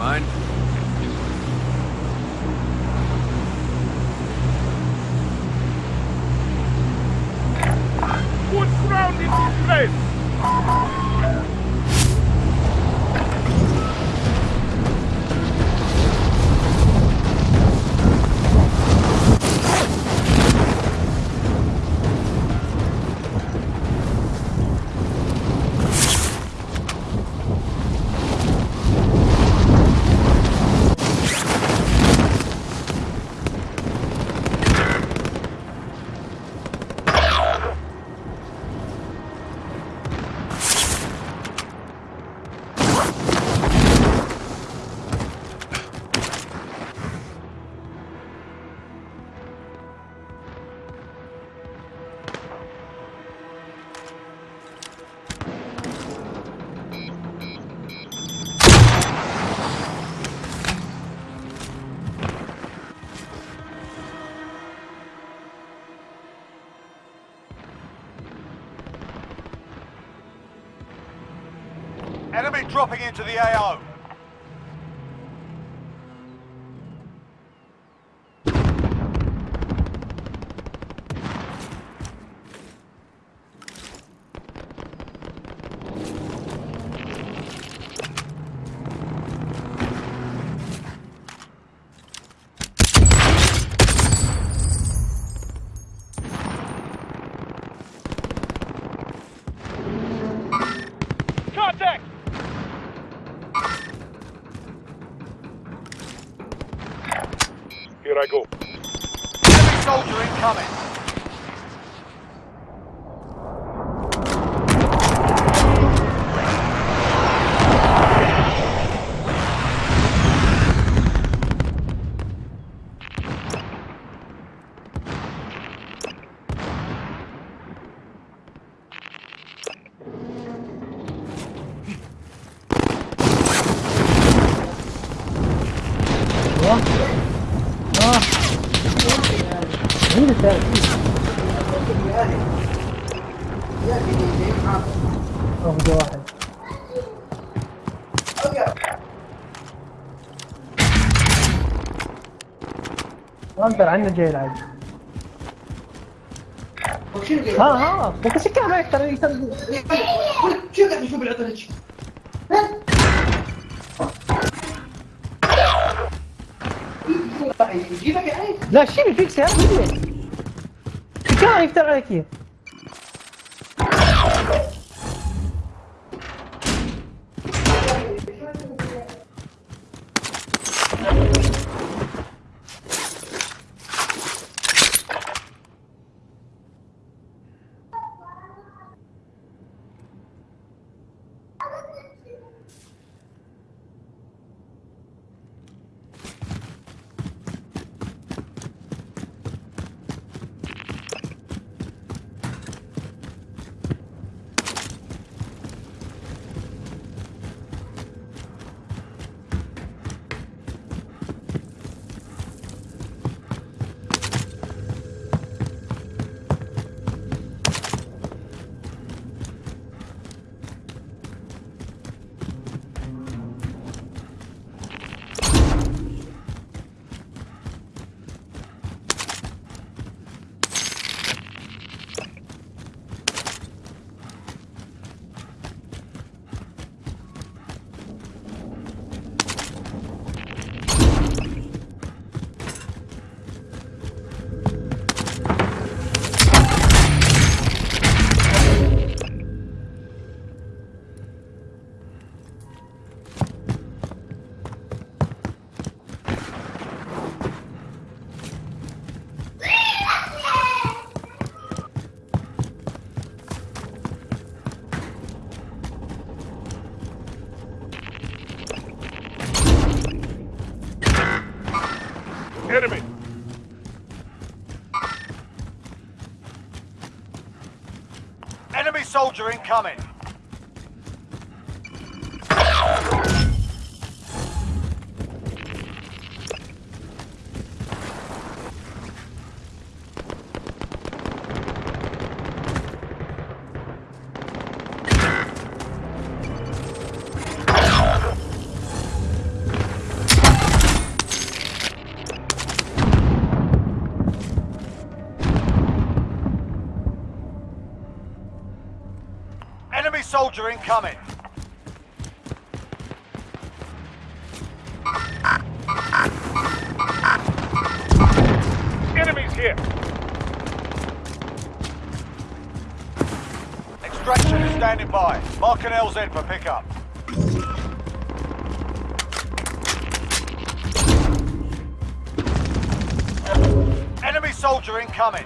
Never dropping into the AO. Here I go. Enemy soldier incoming. انت عنا جاي العادي ها ها بس كده ما يقدر يقدر شو قاعد يشوف يجيبك يعني لا شيل فيكس يا ابني كان يفتر عليك soldier incoming. Incoming. Enemies here. Extraction is standing by. Mark an LZ for pickup. Enemy soldier incoming.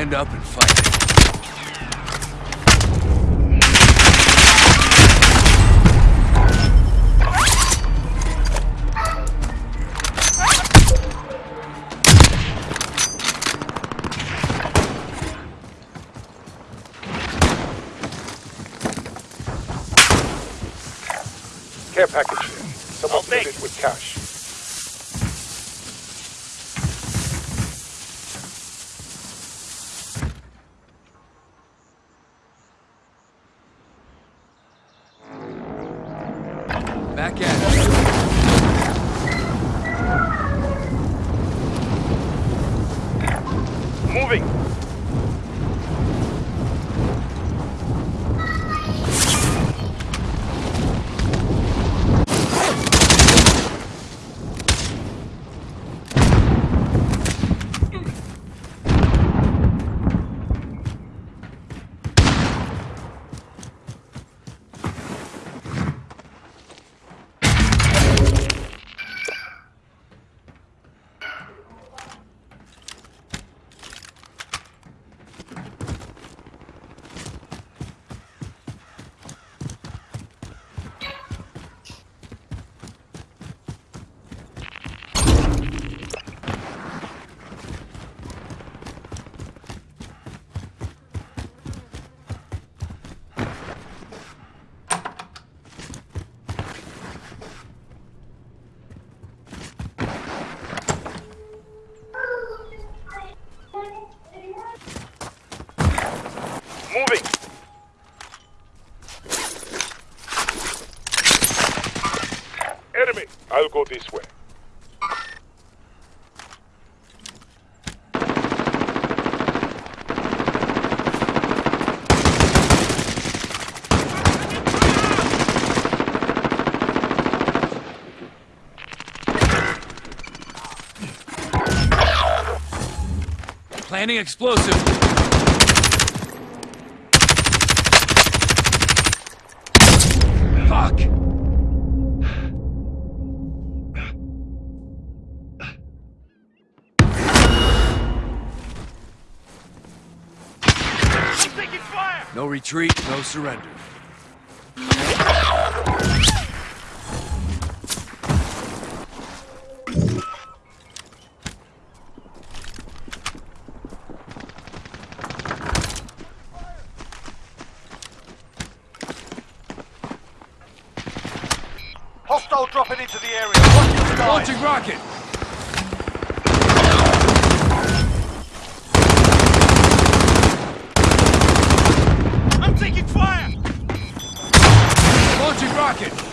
Stand up and fight. I'll go this way. Planning explosive. Retreat, no surrender. Hostile dropping into the area. Watch. Launching rocket! Rocket!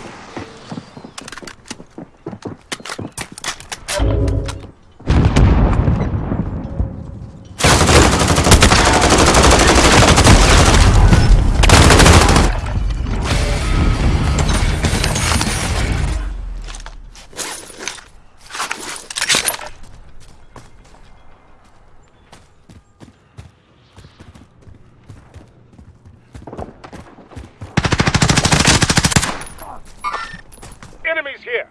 Enemies here!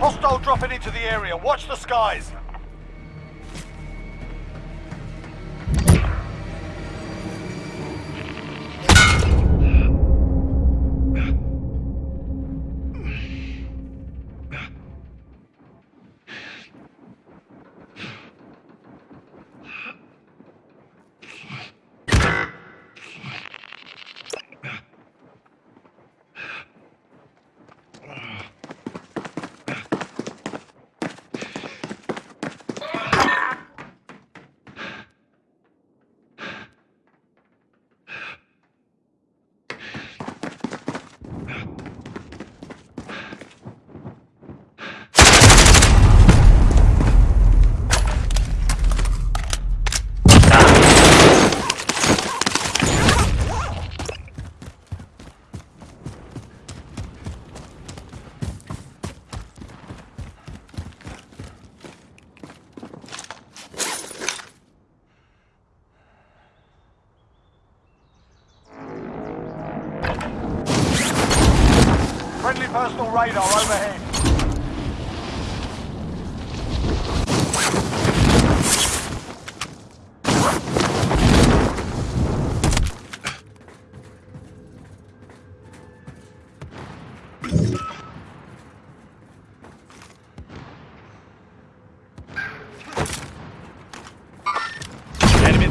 Hostile dropping into the area. Watch the skies.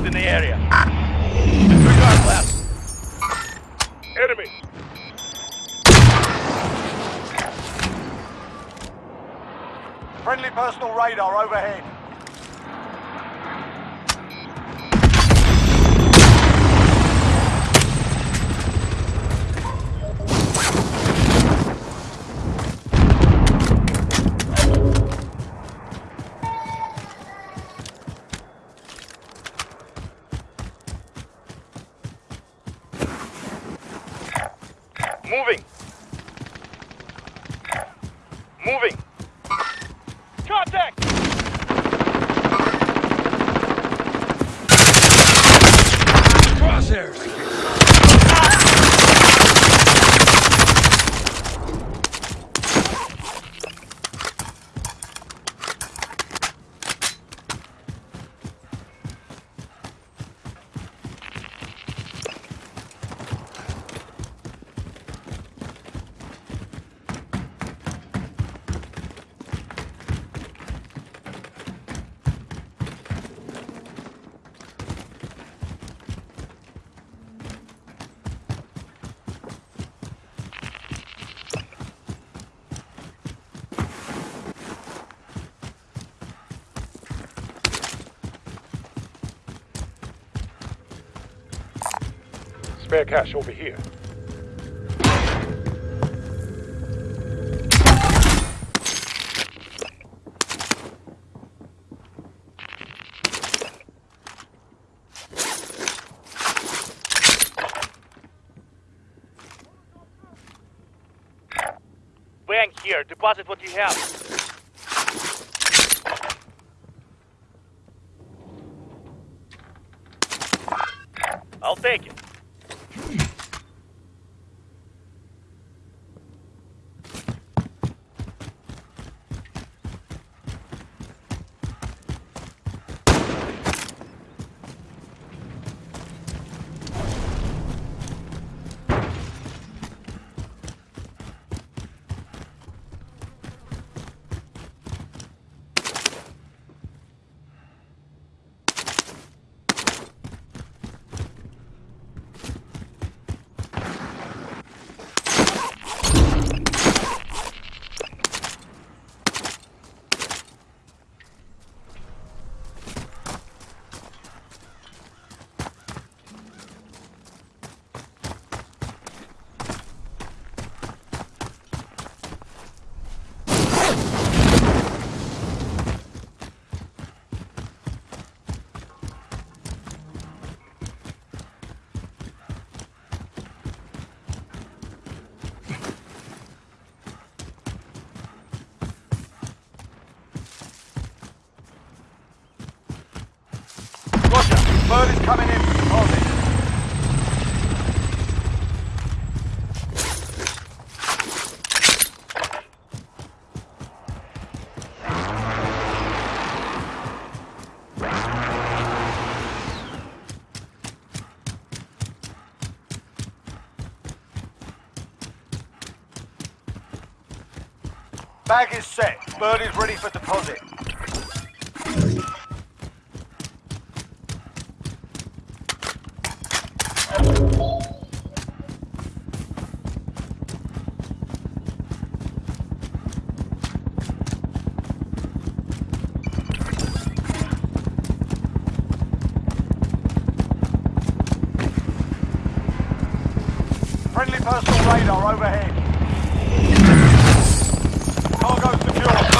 In the area. Disregard left. Enemy. Friendly personal radar overhead. Spare cash over here. Bank here. Deposit what you have. I'll take it. Roger. Bird is coming in. Deposit. Bag is set. Bird is ready for deposit. Friendly personal radar overhead. Cargo secure.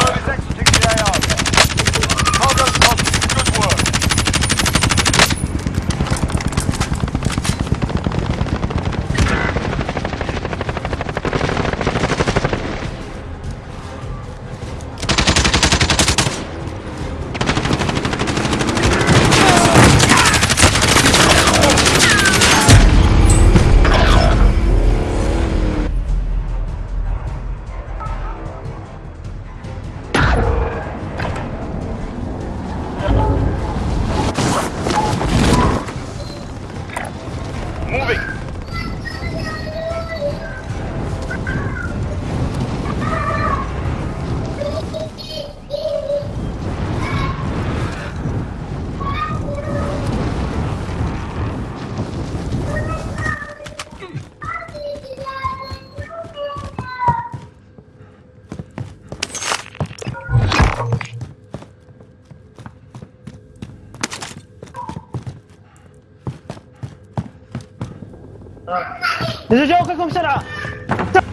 نزلوا جوا كلكم بسرعة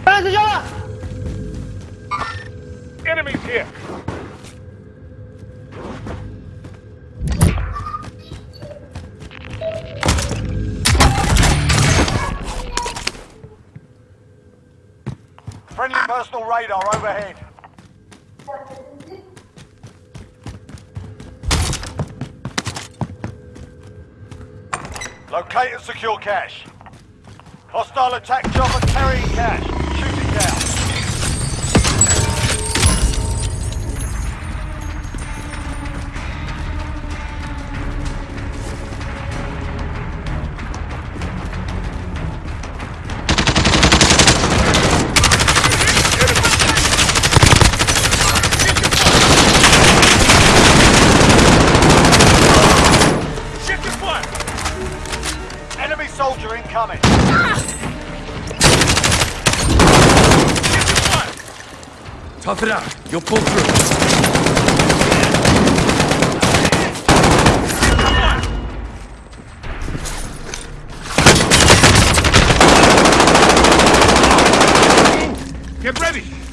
نزلوا جوا Enemies here. Friendly personal radar overhead. Locate and secure cash. Hostile attack chopper carrying cash. Soldier incoming. Shift. Tough it out. You'll pull through. Get ready.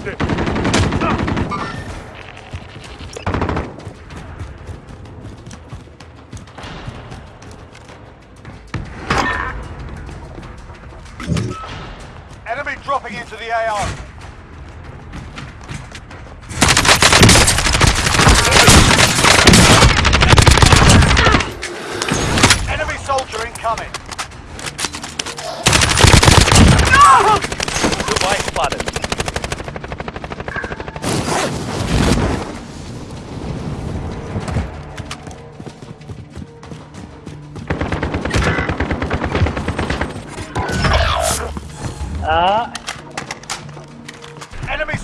Spotted.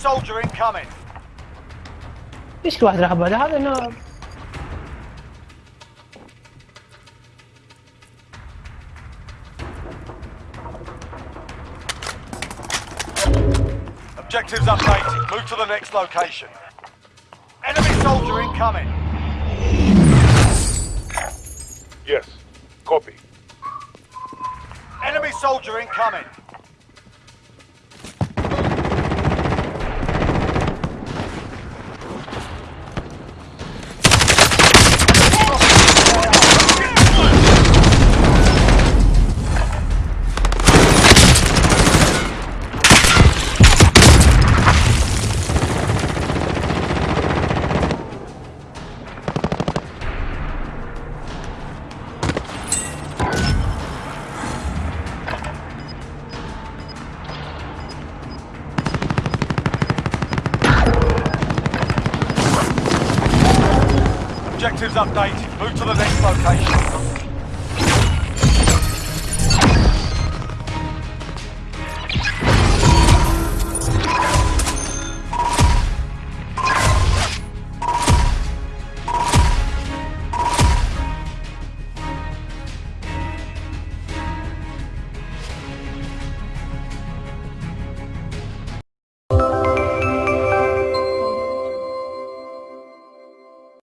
soldier incoming. ليش كل واحد راح بعد هذا انه Objectives updated. Move to the next location. Enemy soldier incoming. Yes. Copy. Enemy soldier incoming. Objectives